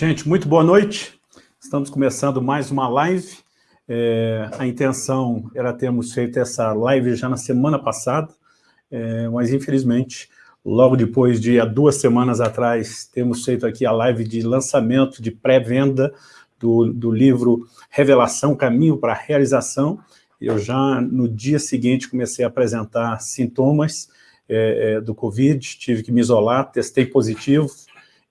Gente, muito boa noite. Estamos começando mais uma live. É, a intenção era termos feito essa live já na semana passada, é, mas infelizmente, logo depois de há duas semanas atrás, temos feito aqui a live de lançamento, de pré-venda do, do livro Revelação, Caminho para a Realização. Eu já, no dia seguinte, comecei a apresentar sintomas é, é do Covid, tive que me isolar, testei positivo,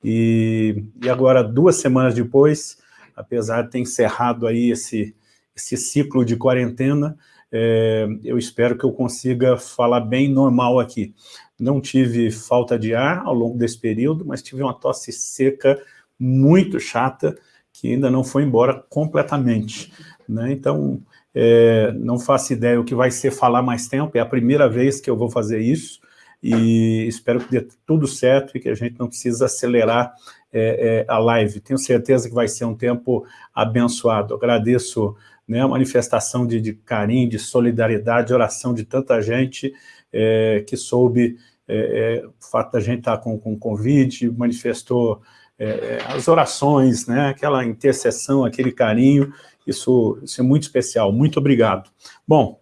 e, e agora, duas semanas depois, apesar de ter encerrado aí esse, esse ciclo de quarentena, é, eu espero que eu consiga falar bem normal aqui. Não tive falta de ar ao longo desse período, mas tive uma tosse seca muito chata, que ainda não foi embora completamente. Né? Então, é, não faço ideia o que vai ser falar mais tempo, é a primeira vez que eu vou fazer isso, e espero que dê tudo certo e que a gente não precisa acelerar é, é, a live. Tenho certeza que vai ser um tempo abençoado. Agradeço né, a manifestação de, de, carinho, de solidariedade, de oração de tanta gente é, que soube é, é, o fato da gente estar com, com Covid, manifestou é, as orações, né, aquela intercessão, aquele carinho, isso, isso é muito especial. Muito obrigado. Bom,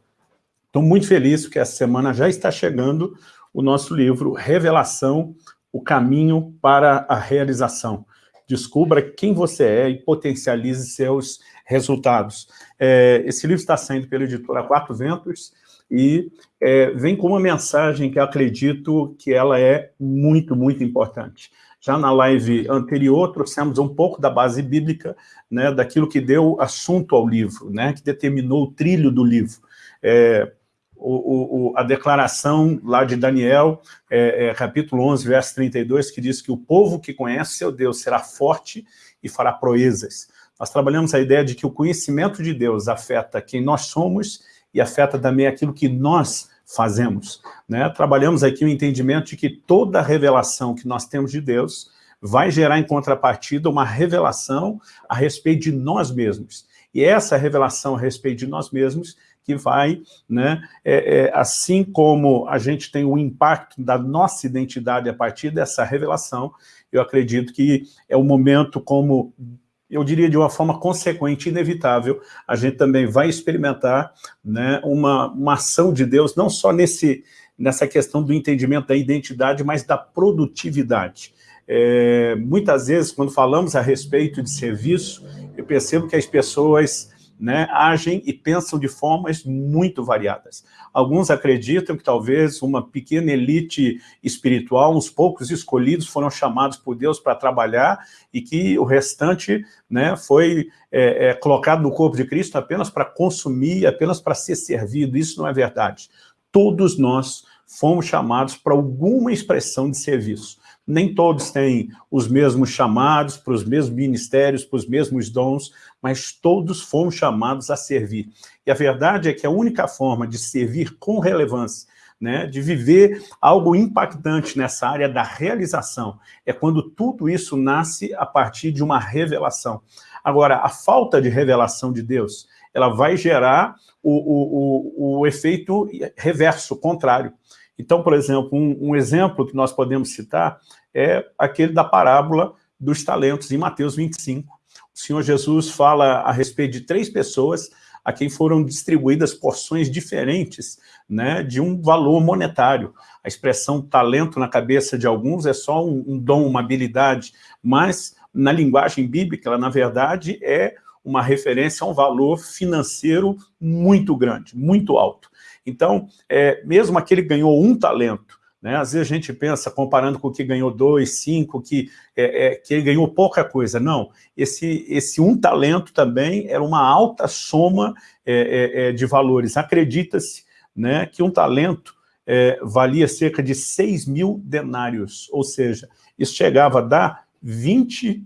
estou muito feliz porque essa semana já está chegando o nosso livro Revelação, o caminho para a realização. Descubra quem você é e potencialize seus resultados. É, esse livro está saindo pela editora Quatro Ventos e é, vem com uma mensagem que acredito que ela é muito, muito importante. Já na live anterior, trouxemos um pouco da base bíblica, né, daquilo que deu assunto ao livro, né, que determinou o trilho do livro. É, o, o, a declaração lá de Daniel, é, é, capítulo 11, verso 32, que diz que o povo que conhece seu Deus será forte e fará proezas. Nós trabalhamos a ideia de que o conhecimento de Deus afeta quem nós somos e afeta também aquilo que nós fazemos. Né? Trabalhamos aqui o entendimento de que toda revelação que nós temos de Deus vai gerar em contrapartida uma revelação a respeito de nós mesmos. E essa revelação a respeito de nós mesmos que vai, né, é, é, assim como a gente tem o impacto da nossa identidade a partir dessa revelação, eu acredito que é o momento como eu diria de uma forma consequente, inevitável, a gente também vai experimentar né, uma, uma ação de Deus, não só nesse, nessa questão do entendimento da identidade, mas da produtividade. É, muitas vezes, quando falamos a respeito de serviço, eu percebo que as pessoas né, agem e pensam de formas muito variadas. Alguns acreditam que talvez uma pequena elite espiritual, uns poucos escolhidos foram chamados por Deus para trabalhar e que o restante né, foi é, é, colocado no corpo de Cristo apenas para consumir, apenas para ser servido. Isso não é verdade. Todos nós fomos chamados para alguma expressão de serviço nem todos têm os mesmos chamados para os mesmos ministérios, para os mesmos dons, mas todos fomos chamados a servir. E a verdade é que a única forma de servir com relevância, né, de viver algo impactante nessa área da realização, é quando tudo isso nasce a partir de uma revelação. Agora, a falta de revelação de Deus, ela vai gerar o, o, o, o efeito reverso, contrário. Então, por exemplo, um, um, exemplo que nós podemos citar é aquele da parábola dos talentos, em Mateus 25. O Senhor Jesus fala a respeito de três pessoas a quem foram distribuídas porções diferentes né, de um valor monetário. A expressão talento na cabeça de alguns é só um, um dom, uma habilidade, mas na linguagem bíblica, ela, na verdade, é uma referência a um valor financeiro muito grande, muito alto. Então, é, mesmo aquele que ganhou um talento, né, às vezes a gente pensa, comparando com o que ganhou dois, cinco, que, é, é, que ele ganhou pouca coisa. Não, esse, esse um talento também era uma alta soma é, é, é de valores. Acredita-se né, que um talento é, valia cerca de 6 mil denários, ou seja, isso chegava a dar 20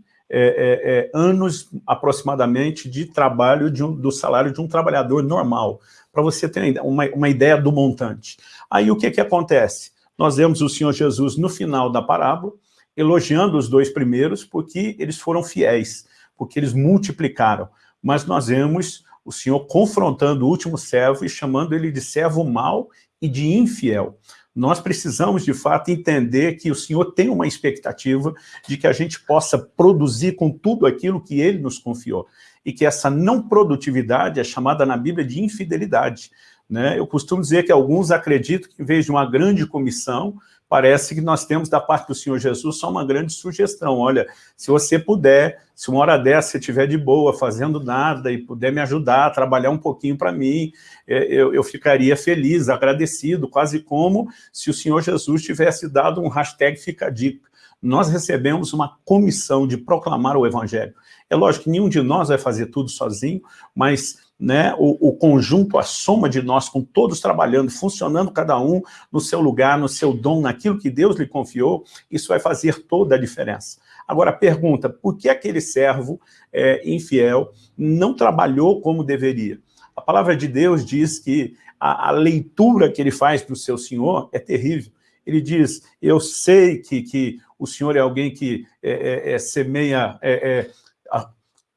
anos aproximadamente de trabalho de um, do salário de um trabalhador normal para você ter uma, uma ideia do montante. Aí o que, que acontece? Nós vemos o Senhor Jesus no final da parábola, elogiando os dois primeiros, porque eles foram fiéis, porque eles multiplicaram. Mas nós vemos o Senhor confrontando o último servo e chamando ele de servo mau e de infiel. Nós precisamos, de fato, entender que o Senhor tem uma expectativa de que a gente possa produzir com tudo aquilo que Ele nos confiou. E que essa não produtividade é chamada na Bíblia de infidelidade. Né? Eu costumo dizer que alguns acreditam que, em vez de uma grande comissão, parece que nós temos da parte do Senhor Jesus só uma grande sugestão. Olha, se você puder, se uma hora dessa você estiver de boa, fazendo nada e puder me ajudar, trabalhar um pouquinho para mim, é, eu, eu, ficaria feliz, agradecido, quase como se o Senhor Jesus tivesse dado um hashtag Fica Dica. Nós recebemos uma comissão de proclamar o Evangelho. É lógico que nenhum de nós vai fazer tudo sozinho, mas né, o, o, conjunto, a soma de nós, com todos trabalhando, funcionando cada um no seu lugar, no seu dom, naquilo que Deus lhe confiou, isso vai fazer toda a diferença. Agora, pergunta, por que aquele servo é, infiel não trabalhou como deveria? A palavra de Deus diz que a, a leitura que ele faz para o seu senhor é terrível. Ele diz, eu sei que, que o senhor é alguém que é, é, é semeia, é, é,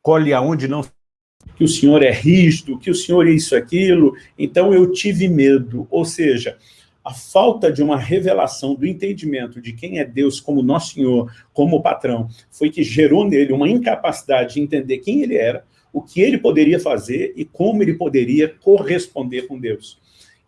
colhe aonde não que o senhor é rígido, que o senhor é isso, aquilo, então eu tive medo, ou seja, a falta de uma revelação do entendimento de quem é Deus como nosso Senhor, como patrão, foi que gerou nele uma incapacidade de entender quem ele era, o que ele poderia fazer e como ele poderia corresponder com Deus.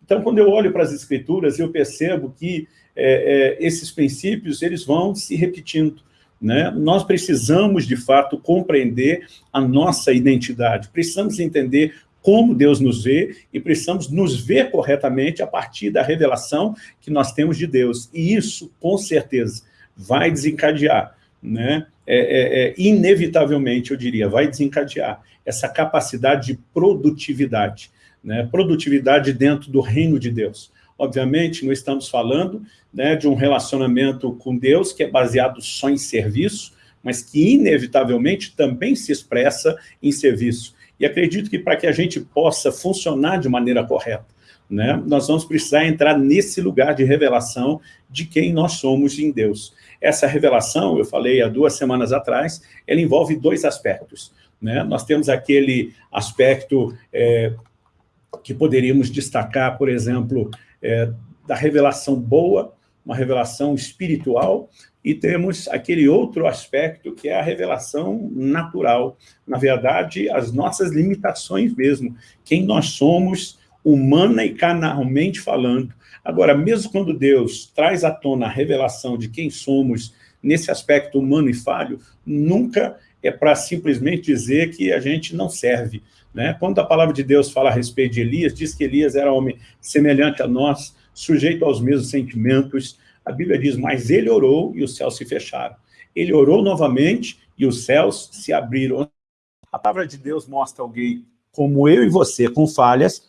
Então, quando eu olho para as Escrituras, eu percebo que é, é, esses princípios eles vão se repetindo. Né? Nós precisamos, de fato, compreender a nossa identidade, precisamos entender como Deus nos vê e precisamos nos ver corretamente a partir da revelação que nós temos de Deus. E isso, com certeza, vai desencadear, né? É, é, é, inevitavelmente, eu diria, vai desencadear essa capacidade de produtividade, né? produtividade dentro do reino de Deus. Obviamente, não estamos falando né, de um relacionamento com Deus que é baseado só em serviço, mas que inevitavelmente também se expressa em serviço. E acredito que para que a gente possa funcionar de maneira correta, né, nós vamos precisar entrar nesse lugar de revelação de quem nós somos em Deus. Essa revelação, eu falei há duas semanas atrás, ela envolve dois aspectos. Né? Nós temos aquele aspecto é, que poderíamos destacar, por exemplo, é, da revelação boa, uma revelação espiritual, e temos aquele outro aspecto que é a revelação natural. Na verdade, as nossas limitações mesmo, quem nós somos, humana e carnalmente falando. Agora, mesmo quando Deus traz à tona a revelação de quem somos nesse aspecto humano e falho, nunca é para simplesmente dizer que a gente não serve. Né? Quando a palavra de Deus fala a respeito de Elias, diz que Elias era homem semelhante a nós, sujeito aos mesmos sentimentos. A Bíblia diz, mas ele orou e os céus se fecharam. Ele orou novamente e os céus se abriram. A palavra de Deus mostra alguém como eu e você, com falhas,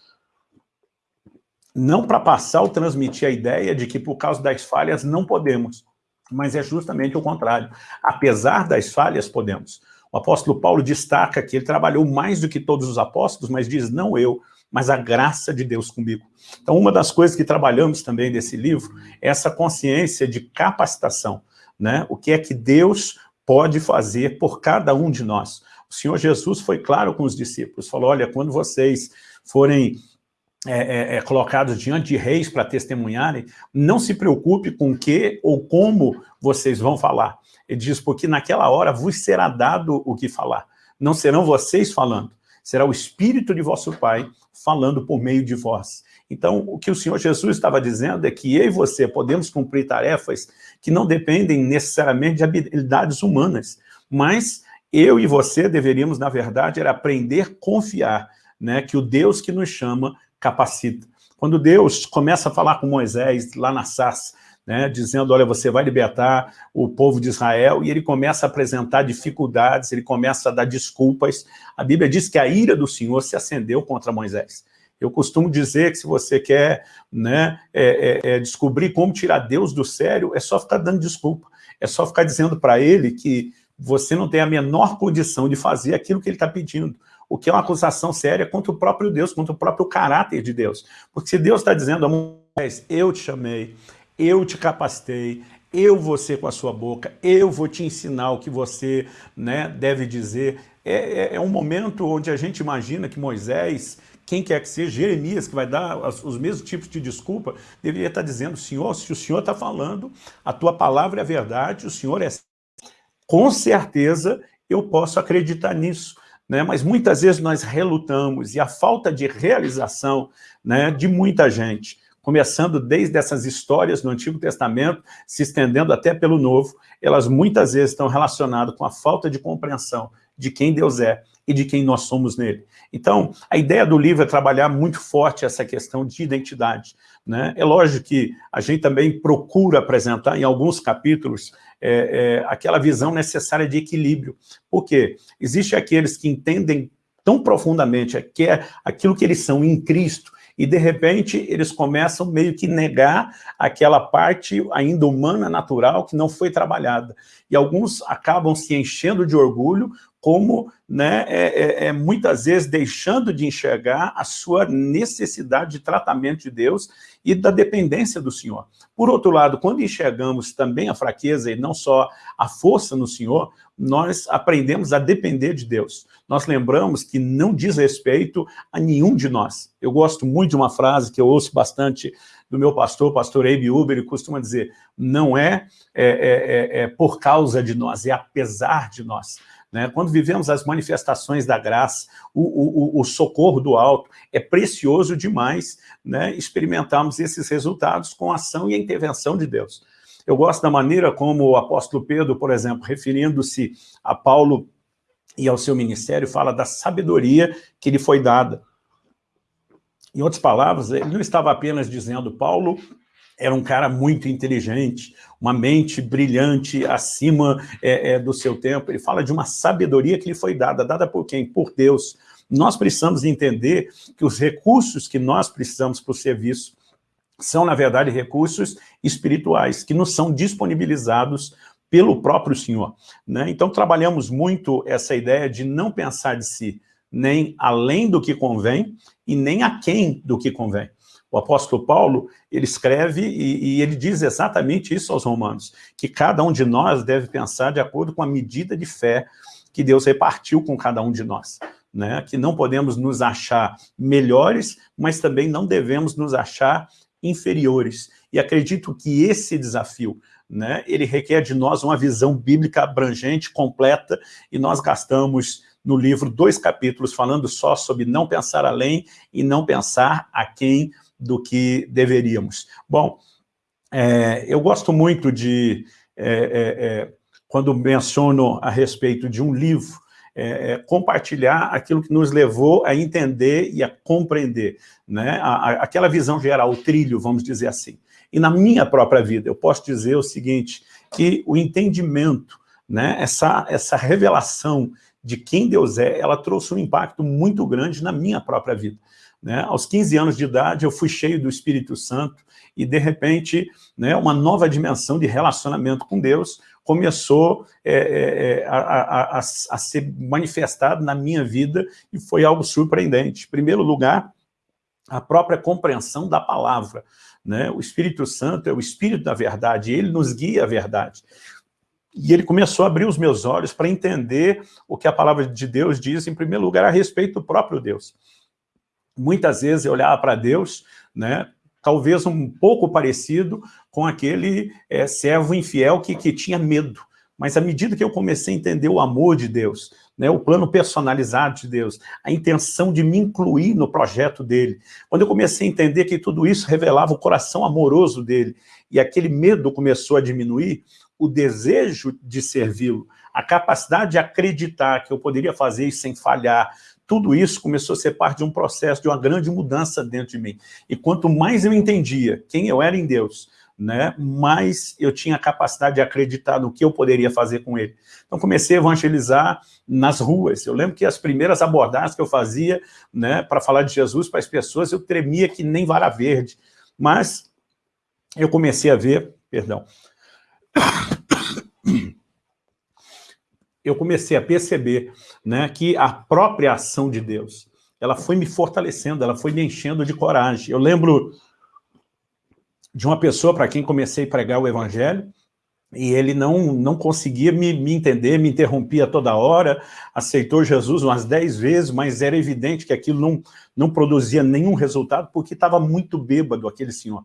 não para passar ou transmitir a ideia de que por causa das falhas não podemos, mas é justamente o contrário. Apesar das falhas, podemos. O apóstolo Paulo destaca que ele trabalhou mais do que todos os apóstolos, mas diz, não eu, mas a graça de Deus comigo. Então, uma das coisas que trabalhamos também nesse livro é essa consciência de capacitação, né? O que é que Deus pode fazer por cada um de nós. O Senhor Jesus foi claro com os discípulos, falou, olha, quando vocês forem é, é, é colocados diante de reis para testemunharem, não se preocupe com o que ou como vocês vão falar. Ele diz, porque naquela hora vos será dado o que falar. Não serão vocês falando, será o Espírito de vosso Pai falando por meio de vós. Então, o que o Senhor Jesus estava dizendo é que eu e você podemos cumprir tarefas que não dependem necessariamente de habilidades humanas, mas eu e você deveríamos, na verdade, era aprender a confiar, né, que o Deus que nos chama capacita. Quando Deus começa a falar com Moisés lá na sarça, né, dizendo, olha, você vai libertar o povo de Israel, e ele começa a apresentar dificuldades, ele começa a dar desculpas. A Bíblia diz que a ira do Senhor se acendeu contra Moisés. Eu costumo dizer que se você quer né, é, é, é descobrir como tirar Deus do sério, é só ficar dando desculpa, é só ficar dizendo para ele que você não tem a menor condição de fazer aquilo que ele está pedindo, o que é uma acusação séria contra o próprio Deus, contra o próprio caráter de Deus. Porque se Deus está dizendo a Moisés, eu te chamei, eu te capacitei, eu vou ser com a sua boca, eu vou te ensinar o que você né, deve dizer. É, é, é um momento onde a gente imagina que Moisés quem quer que seja, Jeremias, que vai dar os mesmos tipos de desculpa, deveria estar dizendo, Senhor, se o Senhor está falando, a tua palavra é verdade, o Senhor é... Com certeza eu posso acreditar nisso. Né? Mas muitas vezes nós relutamos, e a falta de realização né, de muita gente, começando desde essas histórias no Antigo Testamento, se estendendo até pelo Novo, elas muitas vezes estão relacionadas com a falta de compreensão de quem Deus é e de quem nós somos nele. Então, a ideia do livro é trabalhar muito forte essa questão de identidade. Né? É lógico que a gente também procura apresentar em alguns capítulos é, é, aquela visão necessária de equilíbrio. Por quê? Existem aqueles que entendem tão profundamente é aquilo que eles são em Cristo, e de repente eles começam meio que negar aquela parte ainda humana, natural, que não foi trabalhada. E alguns acabam se enchendo de orgulho como né, é, é, é, muitas vezes deixando de enxergar a sua necessidade de tratamento de Deus e da dependência do Senhor. Por outro lado, quando enxergamos também a fraqueza e não só a força no Senhor, nós aprendemos a depender de Deus. Nós lembramos que não diz respeito a nenhum de nós. Eu gosto muito de uma frase que eu ouço bastante do meu pastor, pastor Abe Uber, ele costuma dizer, não é, é, é, é por causa de nós, é apesar de nós. Né? Quando vivemos as manifestações da graça, o, o, o socorro do alto, é precioso demais né, experimentarmos esses resultados com a ação e a intervenção de Deus. Eu gosto da maneira como o apóstolo Pedro, por exemplo, referindo-se a Paulo e ao seu ministério, fala da sabedoria que lhe foi dada. Em outras palavras, ele não estava apenas dizendo, Paulo era um cara muito inteligente, uma mente brilhante acima é, é, do seu tempo. Ele fala de uma sabedoria que lhe foi dada. Dada por quem? Por Deus. Nós precisamos entender que os recursos que nós precisamos para o serviço são, na verdade, recursos espirituais, que nos são disponibilizados pelo próprio Senhor. Né? Então, trabalhamos muito essa ideia de não pensar de si nem além do que convém e nem aquém do que convém. O apóstolo Paulo, ele escreve e, e, ele diz exatamente isso aos romanos, que cada um de nós deve pensar de acordo com a medida de fé que Deus repartiu com cada um de nós. Né? Que não podemos nos achar melhores, mas também não devemos nos achar inferiores. E acredito que esse desafio, né, ele requer de nós uma visão bíblica abrangente, completa, e nós gastamos no livro dois capítulos falando só sobre não pensar além e não pensar a quem do que deveríamos. Bom, é, eu gosto muito de, é, é, é quando menciono a respeito de um livro, é, é, compartilhar aquilo que nos levou a entender e a compreender, né? A, a, aquela visão geral, o trilho, vamos dizer assim. E na minha própria vida, eu posso dizer o seguinte, que o entendimento, né, essa, essa revelação de quem Deus é, ela trouxe um impacto muito grande na minha própria vida. Né? Aos 15 anos de idade, eu fui cheio do Espírito Santo e, de repente, né, uma nova dimensão de relacionamento com Deus começou é, é, é a, a, a, a ser manifestado na minha vida e foi algo surpreendente. Em primeiro lugar, a própria compreensão da palavra. Né? O Espírito Santo é o Espírito da verdade, ele nos guia a verdade. E ele começou a abrir os meus olhos para entender o que a palavra de Deus diz, em primeiro lugar, a respeito do próprio Deus muitas vezes eu olhava para Deus, né, talvez um pouco parecido com aquele é, servo infiel que, que tinha medo. Mas à medida que eu comecei a entender o amor de Deus, né, o plano personalizado de Deus, a intenção de me incluir no projeto dele, quando eu comecei a entender que tudo isso revelava o coração amoroso dele, e aquele medo começou a diminuir, o desejo de servi-lo, a capacidade de acreditar que eu poderia fazer isso sem falhar, tudo isso começou a ser parte de um processo, de uma grande mudança dentro de mim. E quanto mais eu entendia quem eu era em Deus, né, mais eu tinha a capacidade de acreditar no que eu poderia fazer com ele. Então comecei a evangelizar nas ruas. Eu lembro que as primeiras abordagens que eu fazia né, para falar de Jesus para as pessoas, eu tremia que nem vara verde. Mas eu comecei a ver, perdão, eu comecei a perceber né, que a própria ação de Deus, ela foi me fortalecendo, ela foi me enchendo de coragem. Eu lembro de uma pessoa para quem comecei a pregar o evangelho, e ele não, não conseguia me, me entender, me interrompia toda hora, aceitou Jesus umas dez vezes, mas era evidente que aquilo não, não produzia nenhum resultado, porque estava muito bêbado aquele senhor.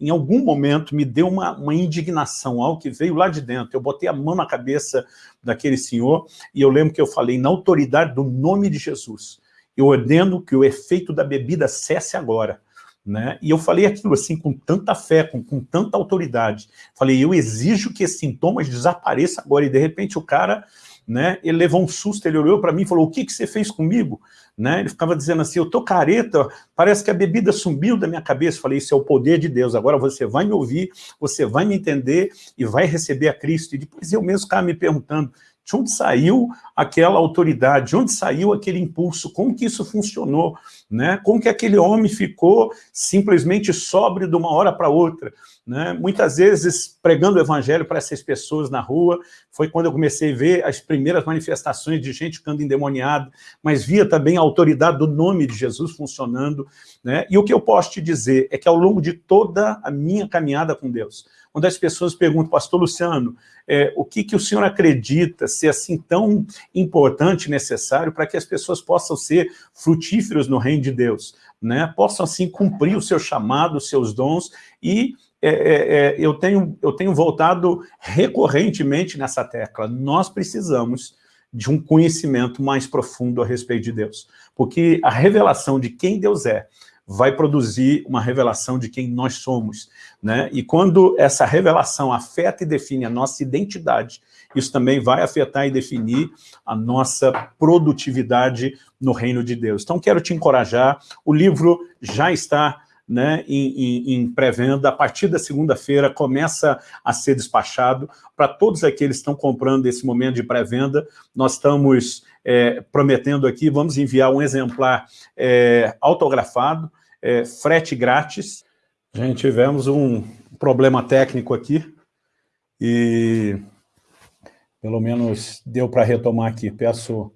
Em algum momento me deu uma, uma indignação, algo que veio lá de dentro. Eu botei a mão na cabeça daquele senhor, e eu lembro que eu falei, na autoridade do nome de Jesus, eu ordeno que o efeito da bebida cesse agora. Né? E eu falei aquilo assim com tanta fé, com, com tanta autoridade. Falei, eu exijo que esses sintomas desapareçam agora. E de repente o cara, né, ele levou um susto, ele olhou para mim e falou, o que, que você fez comigo? Né? Ele ficava dizendo assim, eu tô careta, parece que a bebida sumiu da minha cabeça. Falei, isso é o poder de Deus, agora você vai me ouvir, você vai me entender e vai receber a Cristo. E depois eu mesmo ficava me perguntando, de onde saiu aquela autoridade? De onde saiu aquele impulso? Como que isso funcionou? Né? Como que aquele homem ficou simplesmente sóbrio de uma hora para outra? Né? Muitas vezes, pregando o evangelho para essas pessoas na rua, foi quando eu comecei a ver as primeiras manifestações de gente ficando endemoniada, mas via também a autoridade do nome de Jesus funcionando. Né? E o que eu posso te dizer é que ao longo de toda a minha caminhada com Deus, quando as pessoas perguntam, pastor Luciano, é, o que, que o senhor acredita ser assim tão importante necessário para que as pessoas possam ser frutíferas no reino de Deus, né? possam assim cumprir o seu chamado, os seus dons e é, é, é, eu, tenho, eu tenho voltado recorrentemente nessa tecla, nós precisamos de um conhecimento mais profundo a respeito de Deus, porque a revelação de quem Deus é, vai produzir uma revelação de quem nós somos. Né? E quando essa revelação afeta e define a nossa identidade, isso também vai afetar e definir a nossa produtividade no reino de Deus. Então, quero te encorajar, o livro já está né, em, em, em pré-venda, a partir da segunda-feira começa a ser despachado para todos aqueles que estão comprando esse momento de pré-venda, nós estamos é, prometendo aqui, vamos enviar um exemplar é, autografado, é, frete grátis. Gente, tivemos um problema técnico aqui e pelo menos deu para retomar aqui. Peço,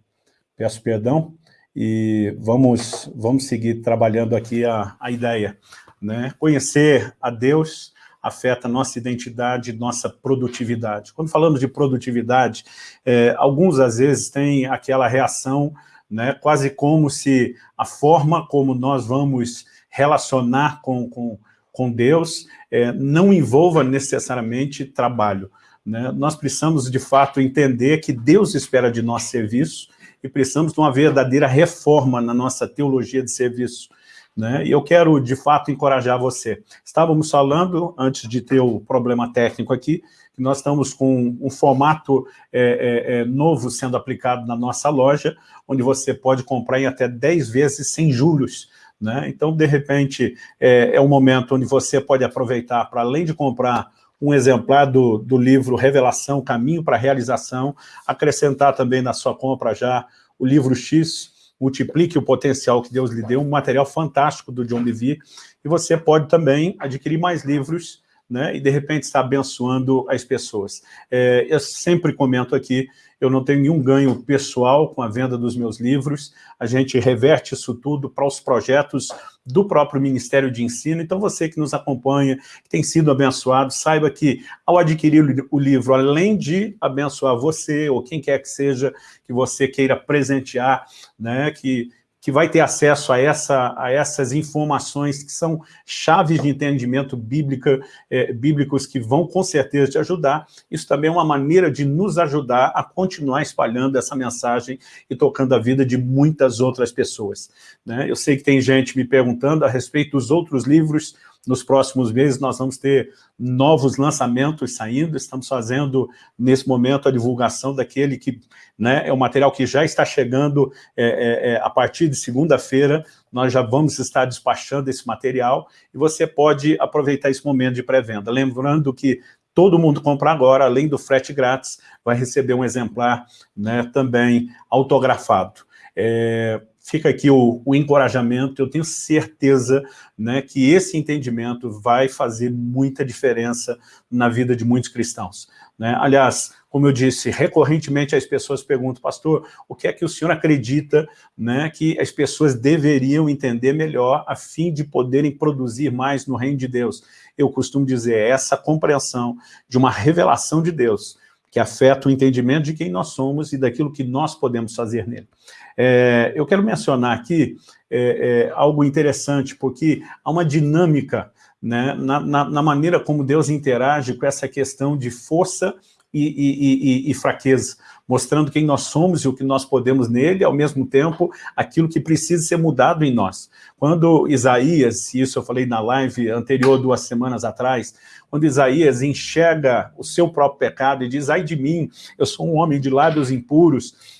peço perdão e vamos, vamos seguir trabalhando aqui a, a ideia. Né? Conhecer a Deus afeta nossa identidade, nossa produtividade. Quando falamos de produtividade, é, alguns às vezes têm aquela reação, né, quase como se a forma como nós vamos relacionar com, com, com Deus é, não envolva necessariamente trabalho. Né? Nós precisamos, de fato, entender que Deus espera de nós serviço e precisamos de uma verdadeira reforma na nossa teologia de serviço. Né? E eu quero, de fato, encorajar você. Estávamos falando, antes de ter o problema técnico aqui, que nós estamos com um formato é, é, é novo sendo aplicado na nossa loja, onde você pode comprar em até 10 vezes sem juros. Né? Então, de repente, é, é um momento onde você pode aproveitar para, além de comprar um exemplar do, do livro Revelação, Caminho para a Realização, acrescentar também na sua compra já o livro X, multiplique o potencial que Deus lhe deu, um material fantástico do John Bevere, e você pode também adquirir mais livros, né, e de repente estar abençoando as pessoas. É, eu sempre comento aqui eu não tenho nenhum ganho pessoal com a venda dos meus livros, a gente reverte isso tudo para os projetos do próprio Ministério de Ensino, então você que nos acompanha, que tem sido abençoado, saiba que ao adquirir o livro, além de abençoar você, ou quem quer que seja, que você queira presentear, né, que que vai ter acesso a, essa, a essas informações que são chaves de entendimento bíblica, é, bíblicos que vão com certeza te ajudar. Isso também é uma maneira de nos ajudar a continuar espalhando essa mensagem e tocando a vida de muitas outras pessoas. Né? Eu sei que tem gente me perguntando a respeito dos outros livros, nos próximos meses nós vamos ter novos lançamentos saindo, estamos fazendo nesse momento a divulgação daquele que né, é o material que já está chegando é, é, é a partir de segunda-feira, nós já vamos estar despachando esse material e você pode aproveitar esse momento de pré-venda. Lembrando que todo mundo compra agora, além do frete grátis, vai receber um exemplar né, também autografado. É, fica aqui o, o encorajamento, eu tenho certeza né, que esse entendimento vai fazer muita diferença na vida de muitos cristãos. Né? Aliás, como eu disse, recorrentemente as pessoas perguntam, pastor, o que é que o senhor acredita né, que as pessoas deveriam entender melhor a fim de poderem produzir mais no reino de Deus? Eu costumo dizer, é essa compreensão de uma revelação de Deus, que afeta o entendimento de quem nós somos e daquilo que nós podemos fazer nele. É, eu quero mencionar aqui é, é, algo interessante, porque há uma dinâmica né, na, na, na, maneira como Deus interage com essa questão de força e, e, e, e, fraqueza, mostrando quem nós somos e o que nós podemos nele, ao mesmo tempo, aquilo que precisa ser mudado em nós. Quando Isaías, isso eu falei na live anterior, duas semanas atrás, quando Isaías enxerga o seu próprio pecado e diz, ai de mim, eu sou um homem de lábios impuros,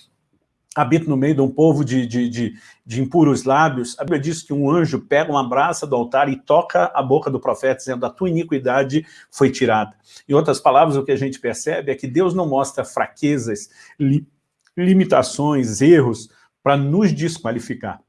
habito no meio de um povo de, de, de, de, impuros lábios, a Bíblia diz que um anjo pega uma braça do altar e toca a boca do profeta, dizendo, a tua iniquidade foi tirada. Em outras palavras, o que a gente percebe é que Deus não mostra fraquezas, li, limitações, erros, para nos desqualificar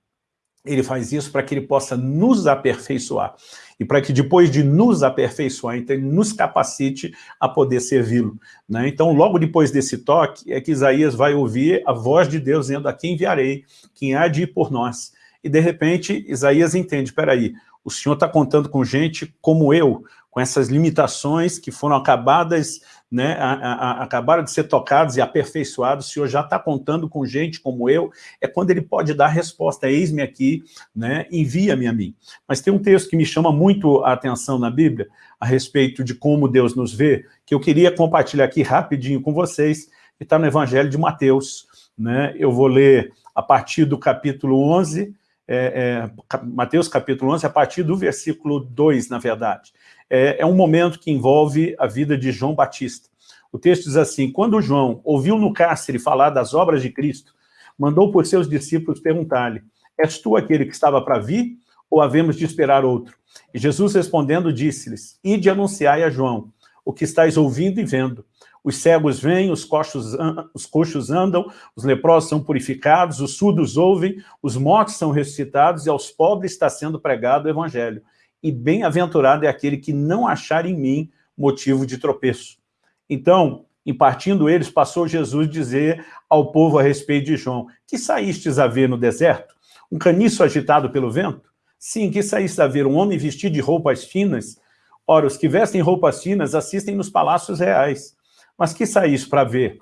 ele faz isso para que ele possa nos aperfeiçoar. E para que depois de nos aperfeiçoar, então ele nos capacite a poder servi-lo. Né? Então, logo depois desse toque, é que Isaías vai ouvir a voz de Deus dizendo, a quem enviarei, quem há de ir por nós. E de repente, Isaías entende, espera aí, o Senhor está contando com gente como eu, com essas limitações que foram acabadas né, a, a, acabaram de ser tocados e aperfeiçoados, o Senhor já está contando com gente como eu, é quando ele pode dar a resposta, eis-me aqui, né, envia-me a mim. Mas tem um texto que me chama muito a atenção na Bíblia, a respeito de como Deus nos vê, que eu queria compartilhar aqui rapidinho com vocês, que está no Evangelho de Mateus. Né? Eu vou ler a partir do capítulo 11, é, é, Mateus capítulo 11, a partir do versículo 2, na verdade é, é um momento que envolve a vida de João Batista. O texto diz assim, quando João ouviu no cárcere falar das obras de Cristo, mandou por seus discípulos perguntar-lhe, és tu aquele que estava para vir, ou havemos de esperar outro? E Jesus respondendo disse-lhes, ide anunciai a João, o que estáis ouvindo e vendo. Os cegos vêm, os coxos, os coxos andam, os leprosos são purificados, os surdos ouvem, os mortos são ressuscitados e aos pobres está sendo pregado o evangelho e bem-aventurado é aquele que não achar em mim motivo de tropeço. Então, em partindo eles, passou Jesus dizer ao povo a respeito de João, que saístes a ver no deserto? Um caniço agitado pelo vento? Sim, que saíste a ver um homem vestido de roupas finas? Ora, os que vestem roupas finas assistem nos palácios reais. Mas que saíste para ver?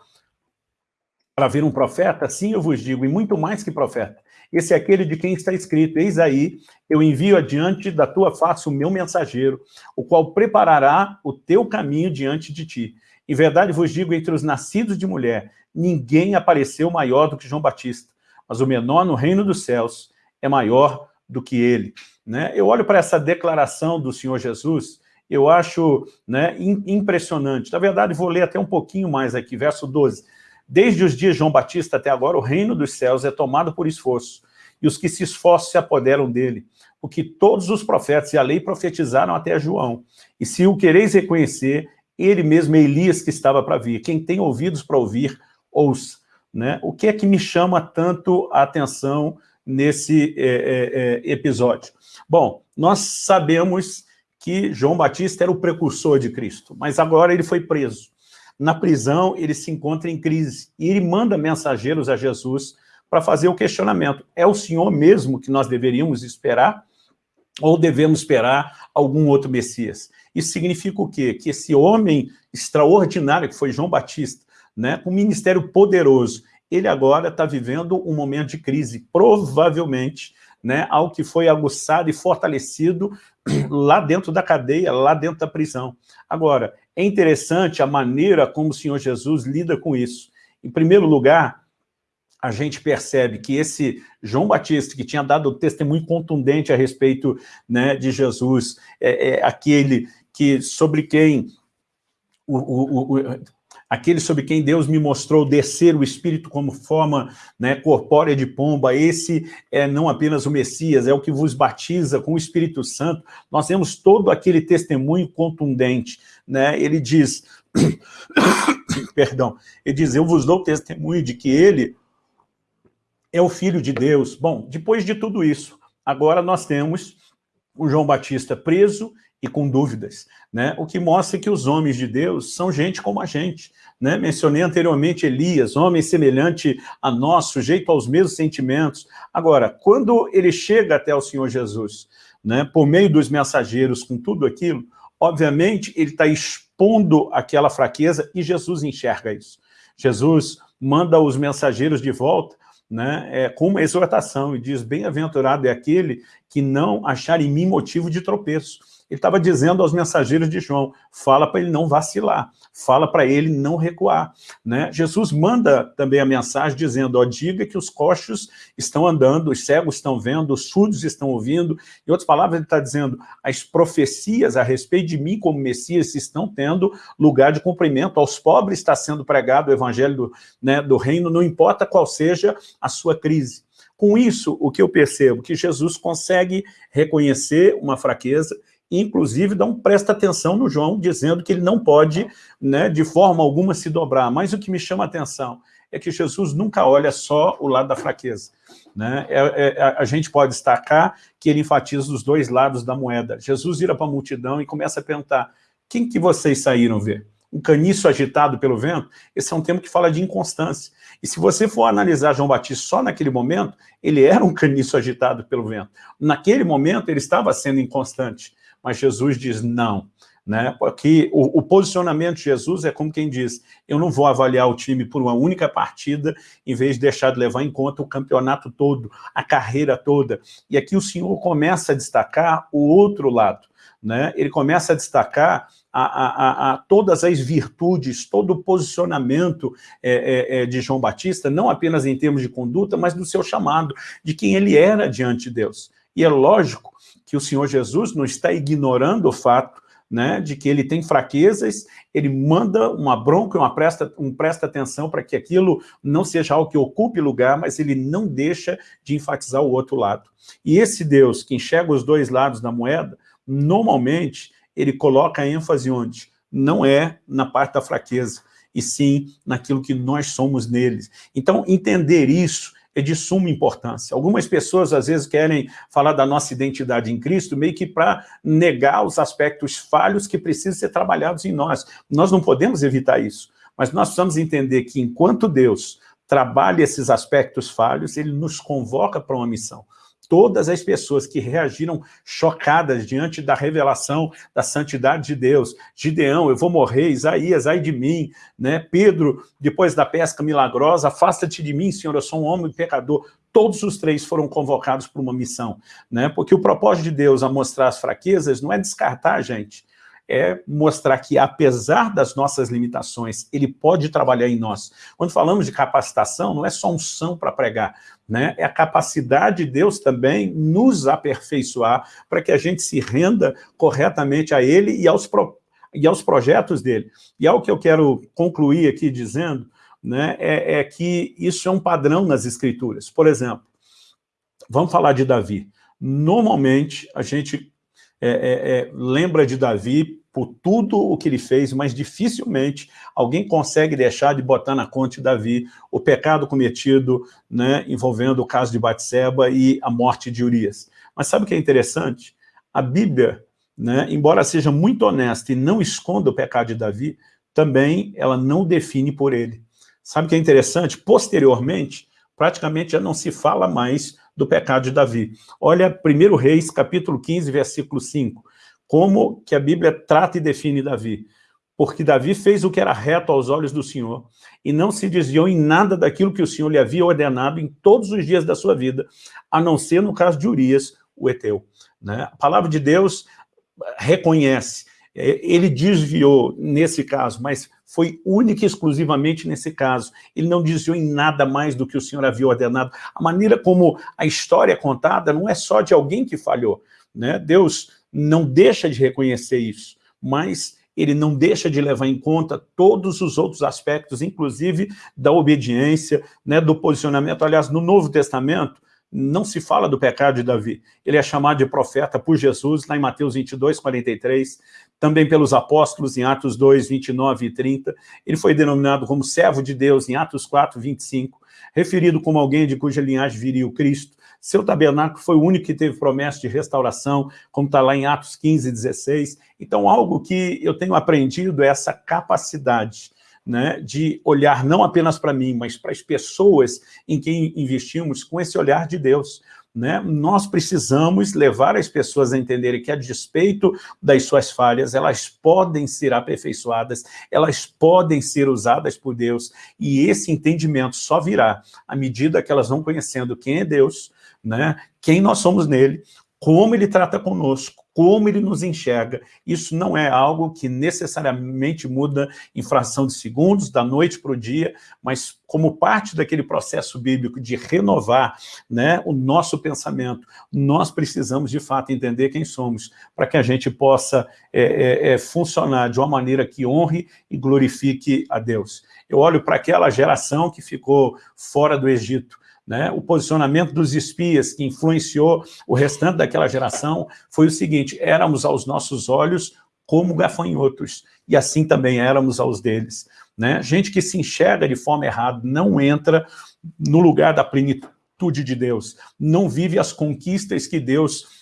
Para ver um profeta? Sim, eu vos digo, e muito mais que profeta. Esse é aquele de quem está escrito, eis aí, eu envio adiante da tua face o meu mensageiro, o qual preparará o teu caminho diante de ti. Em verdade vos digo, entre os nascidos de mulher, ninguém apareceu maior do que João Batista, mas o menor no reino dos céus é maior do que ele. Né? Eu olho para essa declaração do Senhor Jesus, eu acho né, impressionante. Na verdade, vou ler até um pouquinho mais aqui, verso 12. Desde os dias de João Batista até agora, o reino dos céus é tomado por esforço, e os que se esforçam se apoderam dele, porque todos os profetas e a lei profetizaram até João. E se o quereis reconhecer, ele mesmo é Elias que estava para vir. Quem tem ouvidos para ouvir, ouça. Né? O que é que me chama tanto a atenção nesse é, é, é episódio? Bom, nós sabemos que João Batista era o precursor de Cristo, mas agora ele foi preso. Na prisão, ele se encontra em crise e ele manda mensageiros a Jesus para fazer o questionamento. É o Senhor mesmo que nós deveríamos esperar ou devemos esperar algum outro Messias? Isso significa o quê? Que esse homem extraordinário que foi João Batista, né, um ministério poderoso, ele agora está vivendo um momento de crise, provavelmente, né, algo que foi aguçado e fortalecido lá dentro da cadeia, lá dentro da prisão. Agora, é interessante a maneira como o Senhor Jesus lida com isso. Em primeiro lugar, a gente percebe que esse João Batista, que tinha dado testemunho contundente a respeito né, de Jesus, é, é aquele que, sobre quem o, o, o, aquele sobre quem Deus me mostrou descer o Espírito como forma né, corpórea de pomba, esse é não apenas o Messias, é o que vos batiza com o Espírito Santo, nós temos todo aquele testemunho contundente, né? ele diz, perdão, ele diz, eu vos dou testemunho de que ele é o Filho de Deus. Bom, depois de tudo isso, agora nós temos o João Batista preso e com dúvidas, né? o que mostra que os homens de Deus são gente como a gente. Né? Mencionei anteriormente Elias, homem semelhante a nós, sujeito aos mesmos sentimentos. Agora, quando ele chega até o Senhor Jesus, né, por meio dos mensageiros, com tudo aquilo, obviamente ele está expondo aquela fraqueza e Jesus enxerga isso. Jesus manda os mensageiros de volta né, é, com uma exortação e diz, bem-aventurado é aquele que não achar em mim motivo de tropeço ele estava dizendo aos mensageiros de João, fala para ele não vacilar, fala para ele não recuar. Né? Jesus manda também a mensagem dizendo, ó, diga que os coxos estão andando, os cegos estão vendo, os surdos estão ouvindo. Em outras palavras, ele está dizendo, as profecias a respeito de mim como Messias estão tendo lugar de cumprimento, aos pobres está sendo pregado o evangelho do, né, do reino, não importa qual seja a sua crise. Com isso, o que eu percebo? Que Jesus consegue reconhecer uma fraqueza inclusive um presta atenção no João, dizendo que ele não pode, né, de forma alguma, se dobrar. Mas o que me chama a atenção é que Jesus nunca olha só o lado da fraqueza. Né? É, é, a gente pode destacar que ele enfatiza os dois lados da moeda. Jesus vira para a multidão e começa a perguntar, quem que vocês saíram ver? Um caniço agitado pelo vento? Esse é um termo que fala de inconstância. E se você for analisar João Batista só naquele momento, ele era um caniço agitado pelo vento. Naquele momento, ele estava sendo inconstante mas Jesus diz não. Né? Porque o, o, posicionamento de Jesus é como quem diz, eu não vou avaliar o time por uma única partida, em vez de deixar de levar em conta o campeonato todo, a carreira toda. E aqui o Senhor começa a destacar o outro lado. Né? Ele começa a destacar a, a, a, todas as virtudes, todo o posicionamento é, é, é, de João Batista, não apenas em termos de conduta, mas do seu chamado, de quem ele era diante de Deus. E é lógico que o Senhor Jesus não está ignorando o fato né, de que ele tem fraquezas, ele manda uma bronca, uma presta, um presta atenção para que aquilo não seja algo que ocupe lugar, mas ele não deixa de enfatizar o outro lado. E esse Deus que enxerga os dois lados da moeda, normalmente ele coloca ênfase onde? Não é na parte da fraqueza, e sim naquilo que nós somos neles. Então, entender isso é de suma importância. Algumas pessoas, às vezes, querem falar da nossa identidade em Cristo meio que para negar os aspectos falhos que precisam ser trabalhados em nós. Nós não podemos evitar isso, mas nós precisamos entender que enquanto Deus trabalha esses aspectos falhos, Ele nos convoca para uma missão todas as pessoas que reagiram chocadas diante da revelação da santidade de Deus. Gideão, eu vou morrer, Isaías, ai de mim, né? Pedro, depois da pesca milagrosa, afasta-te de mim, Senhor, eu sou um homem pecador. Todos os três foram convocados para uma missão, né? Porque o propósito de Deus a mostrar as fraquezas não é descartar a gente, é mostrar que, apesar das nossas limitações, ele pode trabalhar em nós. Quando falamos de capacitação, não é só unção para pregar, né? é a capacidade de Deus também nos aperfeiçoar para que a gente se renda corretamente a Ele e aos, pro, e aos projetos dele. E algo que eu quero concluir aqui dizendo né, é, é que isso é um padrão nas Escrituras. Por exemplo, vamos falar de Davi. Normalmente, a gente é, é, é, lembra de Davi por tudo o que ele fez, mas dificilmente alguém consegue deixar de botar na conta de Davi o pecado cometido né, envolvendo o caso de Batseba e a morte de Urias. Mas sabe o que é interessante? A Bíblia, né, embora seja muito honesta e não esconda o pecado de Davi, também ela não define por ele. Sabe o que é interessante? Posteriormente, praticamente já não se fala mais do pecado de Davi. Olha 1 Reis, capítulo 15, versículo 5. Como que a Bíblia trata e define Davi? Porque Davi fez o que era reto aos olhos do Senhor e não se desviou em nada daquilo que o Senhor lhe havia ordenado em todos os dias da sua vida, a não ser no caso de Urias, o Eteu. Né? A palavra de Deus reconhece, ele desviou nesse caso, mas foi única e exclusivamente nesse caso. Ele não desviou em nada mais do que o Senhor havia ordenado. A maneira como a história é contada não é só de alguém que falhou. Né? Deus não deixa de reconhecer isso, mas ele não deixa de levar em conta todos os outros aspectos, inclusive da obediência, né, do posicionamento. Aliás, no Novo Testamento, não se fala do pecado de Davi. Ele é chamado de profeta por Jesus, lá em Mateus 22, 43, também pelos apóstolos em Atos 2, 29 e 30. Ele foi denominado como servo de Deus em Atos 4, 25, referido como alguém de cuja linhagem viria o Cristo. Seu tabernáculo foi o único que teve promessa de restauração, como está lá em Atos 15, 16. Então, algo que eu tenho aprendido é essa capacidade né, de olhar não apenas para mim, mas para as pessoas em quem investimos com esse olhar de Deus. Né? Nós precisamos levar as pessoas a entenderem que, a despeito das suas falhas, elas podem ser aperfeiçoadas, elas podem ser usadas por Deus, e esse entendimento só virá à medida que elas vão conhecendo quem é Deus, né? quem nós somos nele, como ele trata conosco, como ele nos enxerga. Isso não é algo que necessariamente muda em fração de segundos, da noite para o dia, mas como parte daquele processo bíblico de renovar né, o nosso pensamento, nós precisamos de fato entender quem somos, para que a gente possa é, é, é, funcionar de uma maneira que honre e glorifique a Deus. Eu olho para aquela geração que ficou fora do Egito, né? O posicionamento dos espias que influenciou o restante daquela geração foi o seguinte, éramos aos nossos olhos como gafanhotos, e assim também éramos aos deles. Né? Gente que se enxerga de forma errada não entra no lugar da plenitude de Deus, não vive as conquistas que Deus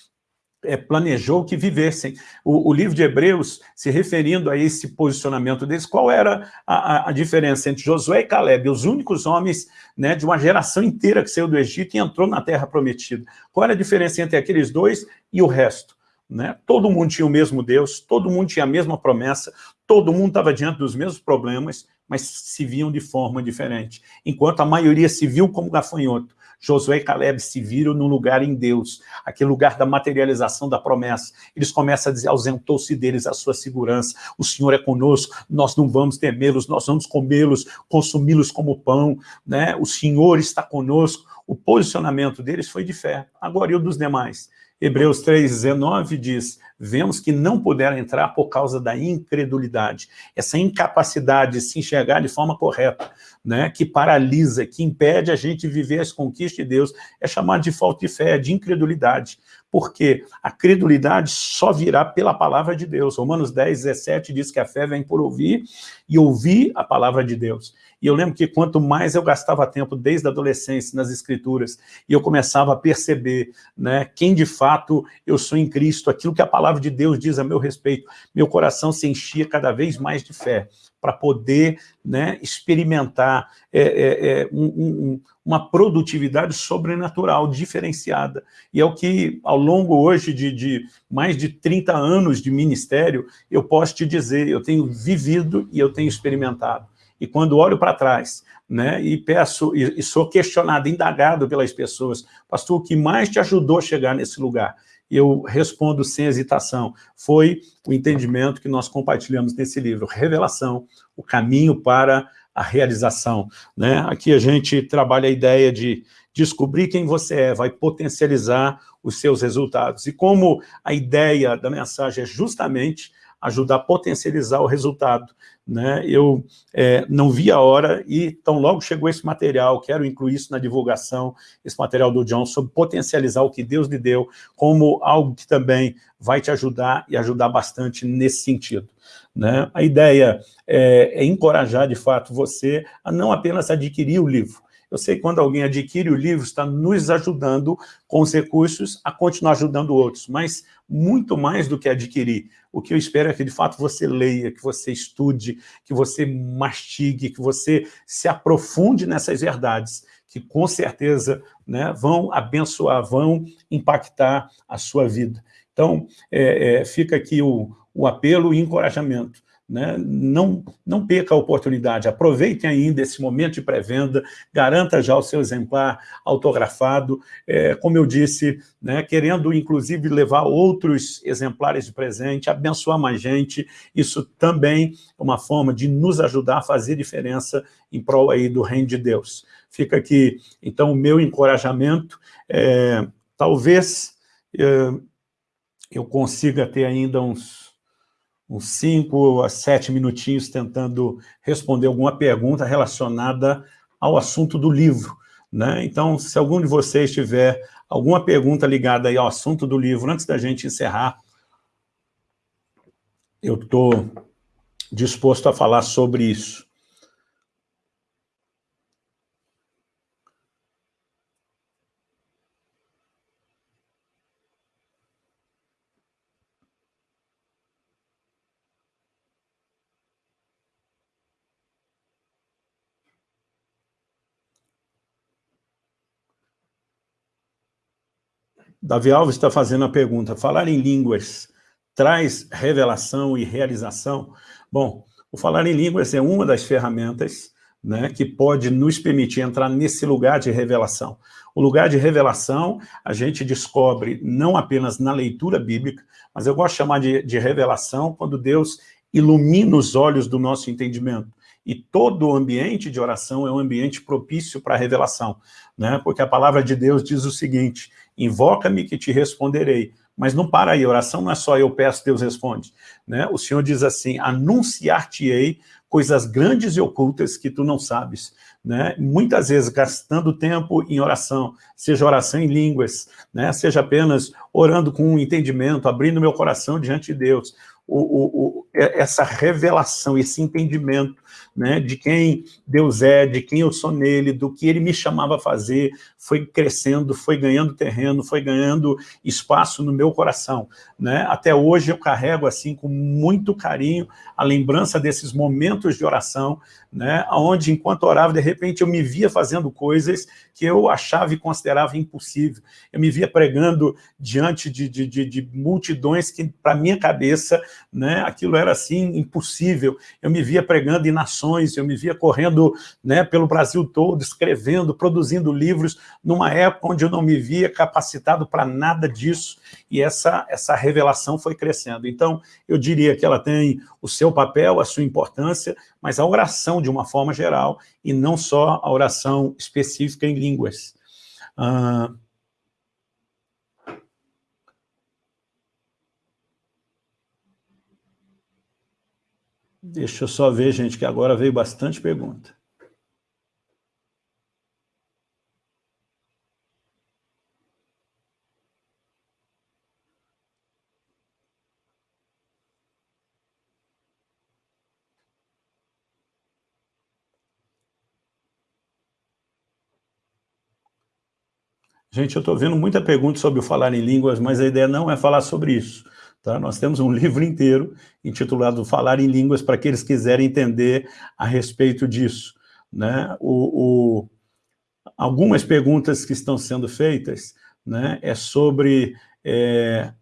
é, planejou que vivessem. O, o, livro de Hebreus, se referindo a esse posicionamento deles, qual era a, a, diferença entre Josué e Caleb, os únicos homens né, de uma geração inteira que saiu do Egito e entrou na terra prometida? Qual era a diferença entre aqueles dois e o resto? Né? Todo mundo tinha o mesmo Deus, todo mundo tinha a mesma promessa, todo mundo estava diante dos mesmos problemas, mas se viam de forma diferente. Enquanto a maioria se viu como gafanhoto, Josué e Caleb se viram no lugar em Deus, aquele lugar da materialização da promessa. Eles começam a dizer, ausentou-se deles a sua segurança, o Senhor é conosco, nós não vamos temê-los, nós vamos comê-los, consumi-los como pão, né? o Senhor está conosco. O posicionamento deles foi de fé. Agora, e o dos demais? Hebreus 3,19 diz, vemos que não puderam entrar por causa da incredulidade, essa incapacidade de se enxergar de forma correta, né, que paralisa, que impede a gente viver as conquistas de Deus, é chamado de falta de fé, de incredulidade, porque a credulidade só virá pela palavra de Deus. Romanos 10, 17 diz que a fé vem por ouvir e ouvir a palavra de Deus. E eu lembro que quanto mais eu gastava tempo desde a adolescência nas escrituras, e eu começava a perceber né, quem de fato eu sou em Cristo, aquilo que a palavra de Deus diz a meu respeito, meu coração se enchia cada vez mais de fé, para poder né, experimentar é, é, é, um, um, uma produtividade sobrenatural, diferenciada. E é o que, ao longo hoje de, de, mais de 30 anos de ministério, eu posso te dizer, eu tenho vivido e eu tenho experimentado. E quando olho para trás, né, e peço, e, e sou questionado, indagado pelas pessoas, pastor, o que mais te ajudou a chegar nesse lugar? eu respondo sem hesitação, foi o entendimento que nós compartilhamos nesse livro, Revelação, o caminho para a realização. Né? Aqui a gente trabalha a ideia de descobrir quem você é, vai potencializar os seus resultados. E como a ideia da mensagem é justamente ajudar a potencializar o resultado. Né? Eu é, não vi a hora e tão logo chegou esse material, quero incluir isso na divulgação, esse material do John, sobre potencializar o que Deus lhe deu, como algo que também vai te ajudar e ajudar bastante nesse sentido. Né? A ideia é, é encorajar, de fato, você a não apenas adquirir o livro, eu sei que quando alguém adquire o livro, está nos ajudando com os recursos a continuar ajudando outros, mas muito mais do que adquirir. O que eu espero é que, de fato, você leia, que você estude, que você mastigue, que você se aprofunde nessas verdades, que com certeza né, vão abençoar, vão impactar a sua vida. Então, é, é, fica aqui o, o apelo e encorajamento né? Não, não perca a oportunidade, aproveitem ainda esse momento de pré-venda, garanta já o seu exemplar autografado, é, como eu disse, né, querendo inclusive levar outros exemplares de presente, abençoar mais gente, isso também é uma forma de nos ajudar a fazer diferença em prol aí do reino de Deus. Fica aqui, então, o meu encorajamento, é, talvez é, eu consiga ter ainda uns uns cinco a sete minutinhos tentando responder alguma pergunta relacionada ao assunto do livro. Né? Então, se algum de vocês tiver alguma pergunta ligada ao assunto do livro, antes da gente encerrar, eu estou disposto a falar sobre isso. Davi Alves está fazendo a pergunta, falar em línguas traz revelação e realização? Bom, o falar em línguas é uma das ferramentas né, que pode nos permitir entrar nesse lugar de revelação. O lugar de revelação a gente descobre não apenas na leitura bíblica, mas eu gosto de chamar de, de revelação quando Deus ilumina os olhos do nosso entendimento. E todo o ambiente de oração é um ambiente propício para a revelação, né? porque a palavra de Deus diz o seguinte, invoca-me que te responderei. Mas não para aí, oração não é só eu peço, Deus responde. Né? O Senhor diz assim, anunciar-te-ei coisas grandes e ocultas que tu não sabes. Né? Muitas vezes gastando tempo em oração, seja oração em línguas, né? seja apenas orando com um entendimento, abrindo meu coração diante de Deus. O, o, o, essa revelação, esse entendimento né, de quem Deus é, de quem eu sou nele, do que ele me chamava a fazer, foi crescendo, foi ganhando terreno, foi ganhando espaço no meu coração. Né? Até hoje eu carrego assim com muito carinho a lembrança desses momentos de oração, né, onde enquanto orava, de repente eu me via fazendo coisas que eu achava e considerava impossível. Eu me via pregando diante de, de, de, de multidões que, para minha cabeça, né, aquilo era assim impossível. Eu me via pregando em eu me via correndo né, pelo Brasil todo, escrevendo, produzindo livros, numa época onde eu não me via capacitado para nada disso, e essa, essa revelação foi crescendo. Então, eu diria que ela tem o seu papel, a sua importância, mas a oração de uma forma geral, e não só a oração específica em línguas. Ah, Deixa eu só ver, gente, que agora veio bastante pergunta. Gente, eu estou vendo muita pergunta sobre o falar em línguas, mas a ideia não é falar sobre isso. Tá? Nós temos um livro inteiro intitulado Falar em Línguas para aqueles que quiserem entender a respeito disso. Né? O, o, algumas perguntas que estão sendo feitas né, é sobre... É,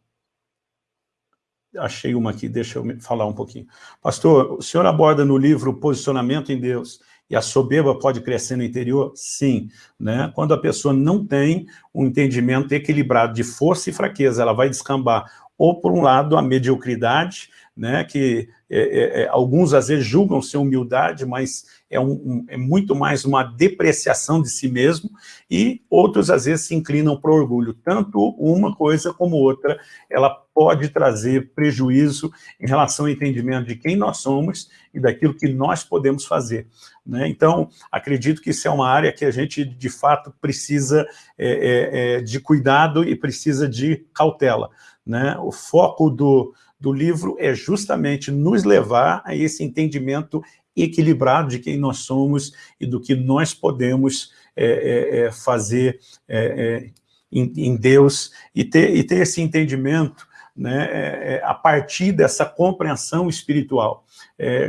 achei uma aqui, deixa eu falar um pouquinho. Pastor, o senhor aborda no livro Posicionamento em Deus e a soberba pode crescer no interior? Sim. Né? Quando a pessoa não tem um entendimento equilibrado de força e fraqueza, ela vai descambar ou, por um lado, a mediocridade, né, que é, é, é, alguns às vezes julgam ser humildade, mas é, um, um, é, muito mais uma depreciação de si mesmo, e outros às vezes se inclinam para o orgulho. Tanto uma coisa como outra, ela pode trazer prejuízo em relação ao entendimento de quem nós somos e daquilo que nós podemos fazer. Né? Então, acredito que isso é uma área que a gente, de fato, precisa é, é, de cuidado e precisa de cautela. Né? O foco do, do livro é justamente nos levar a esse entendimento equilibrado de quem nós somos e do que nós podemos é, é, é fazer é, é, em, em, Deus e ter, e ter esse entendimento né, é, a partir dessa compreensão espiritual.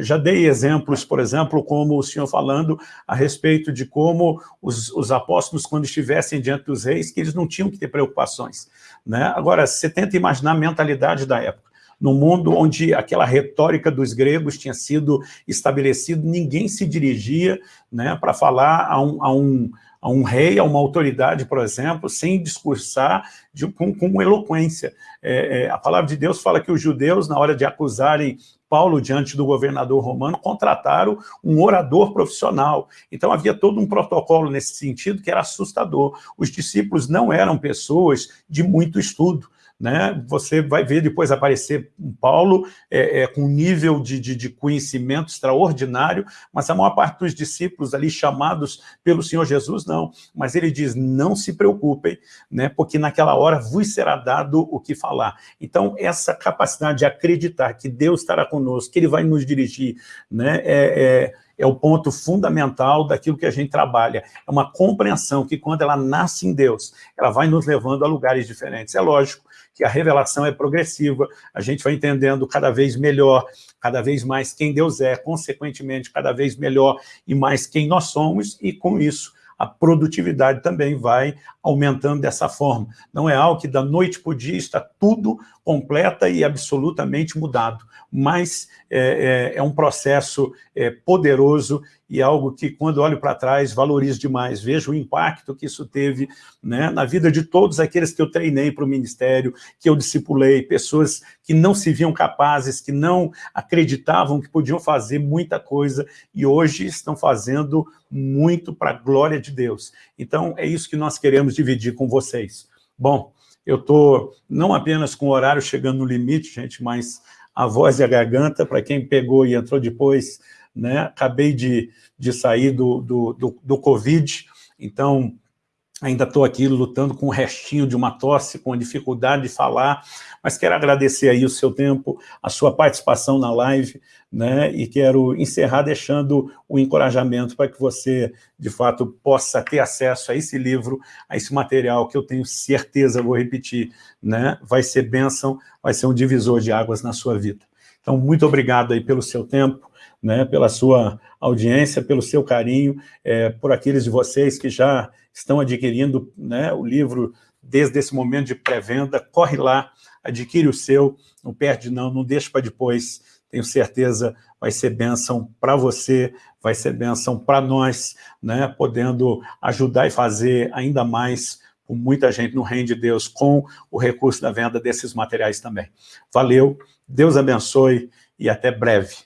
Já dei exemplos, por exemplo, como o senhor falando a respeito de como os, os, apóstolos, quando estivessem diante dos reis, que eles não tinham que ter preocupações. Né? Agora, você tenta imaginar a mentalidade da época. No mundo onde aquela retórica dos gregos tinha sido estabelecida, ninguém se dirigia né, para falar a um, a um a um rei, a uma autoridade, por exemplo, sem discursar de, com, com, eloquência. É, é, a palavra de Deus fala que os judeus, na hora de acusarem Paulo diante do governador romano, contrataram um orador profissional. Então havia todo um protocolo nesse sentido que era assustador. Os discípulos não eram pessoas de muito estudo, né? Você vai ver depois aparecer um Paulo é, é, com um nível de, de, de, conhecimento extraordinário, mas a maior parte dos discípulos ali chamados pelo Senhor Jesus, não. Mas ele diz, não se preocupem, né? porque naquela hora vos será dado o que falar. Então, essa capacidade de acreditar que Deus estará conosco, que Ele vai nos dirigir, né? é, é é o ponto fundamental daquilo que a gente trabalha. É uma compreensão que quando ela nasce em Deus, ela vai nos levando a lugares diferentes. É lógico que a revelação é progressiva, a gente vai entendendo cada vez melhor, cada vez mais quem Deus é, consequentemente, cada vez melhor e mais quem nós somos, e com isso a produtividade também vai aumentando dessa forma. Não é algo que da noite para o dia está tudo completa e absolutamente mudado, mas é, é, é um processo é, poderoso e algo que, quando olho para trás, valorizo demais. Vejo o impacto que isso teve né, na vida de todos aqueles que eu treinei para o ministério, que eu discipulei, pessoas que não se viam capazes, que não acreditavam que podiam fazer muita coisa e hoje estão fazendo muito para a glória de Deus. Então, é isso que nós queremos dividir com vocês. Bom, eu estou não apenas com o horário chegando no limite, gente, mas a voz e a garganta, para quem pegou e entrou depois, né? Acabei de, de sair do, do, do, do Covid, então ainda estou aqui lutando com o restinho de uma tosse, com a dificuldade de falar, mas quero agradecer aí o seu tempo, a sua participação na live, né, e quero encerrar deixando o encorajamento para que você, de fato, possa ter acesso a esse livro, a esse material que eu tenho certeza, vou repetir, né, vai ser bênção, vai ser um divisor de águas na sua vida. Então, muito obrigado aí pelo seu tempo, né, pela sua audiência, pelo seu carinho, é, por aqueles de vocês que já estão adquirindo né, o livro desde esse momento de pré-venda, corre lá, adquire o seu, não perde não, não deixa para depois, tenho certeza vai ser bênção para você, vai ser bênção para nós, né, podendo ajudar e fazer ainda mais com muita gente no reino de Deus, com o recurso da venda desses materiais também. Valeu, Deus abençoe e até breve.